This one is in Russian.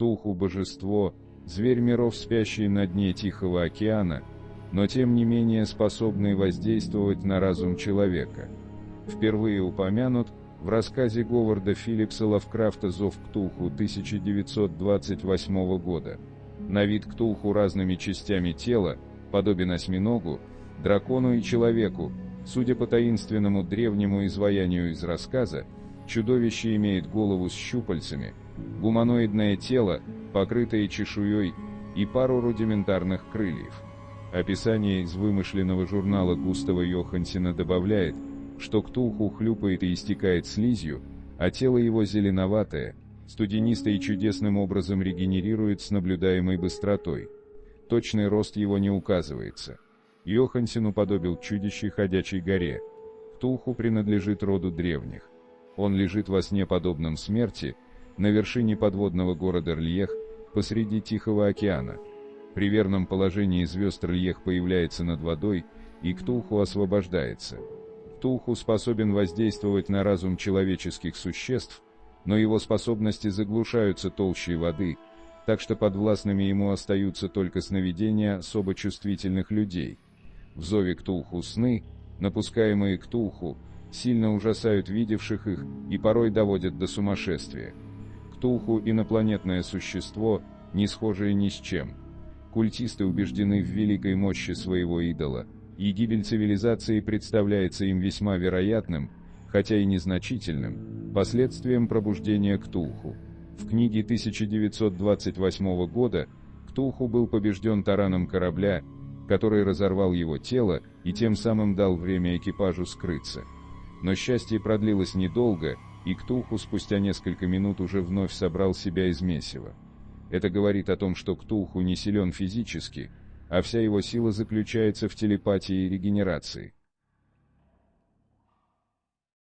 Ктулху – божество, зверь миров, спящий на дне Тихого океана, но тем не менее способный воздействовать на разум человека. Впервые упомянут в рассказе Говарда Филлипса Лавкрафта «Зов Ктулху» 1928 года. На вид Ктулху разными частями тела, подобен осьминогу, дракону и человеку, судя по таинственному древнему изваянию из рассказа, чудовище имеет голову с щупальцами, гуманоидное тело, покрытое чешуей, и пару рудиментарных крыльев. Описание из вымышленного журнала Густава Йохансена добавляет, что Ктулху хлюпает и истекает слизью, а тело его зеленоватое, студенисто и чудесным образом регенерирует с наблюдаемой быстротой. Точный рост его не указывается. Йохансен уподобил чудище ходячей горе. Ктулху принадлежит роду древних. Он лежит во сне подобном смерти, на вершине подводного города Рельех, посреди Тихого океана. При верном положении звезд Рельех появляется над водой, и Ктулху освобождается. Ктулху способен воздействовать на разум человеческих существ, но его способности заглушаются толщей воды, так что подвластными ему остаются только сновидения особо чувствительных людей. В зове Ктулху сны, напускаемые Ктулху, сильно ужасают видевших их и порой доводят до сумасшествия. Ктулху – инопланетное существо, не схожее ни с чем. Культисты убеждены в великой мощи своего идола, и гибель цивилизации представляется им весьма вероятным, хотя и незначительным, последствием пробуждения Ктулху. В книге 1928 года Ктулху был побежден тараном корабля, который разорвал его тело и тем самым дал время экипажу скрыться. Но счастье продлилось недолго, и Ктулху спустя несколько минут уже вновь собрал себя из месива. Это говорит о том, что Ктулху не силен физически, а вся его сила заключается в телепатии и регенерации.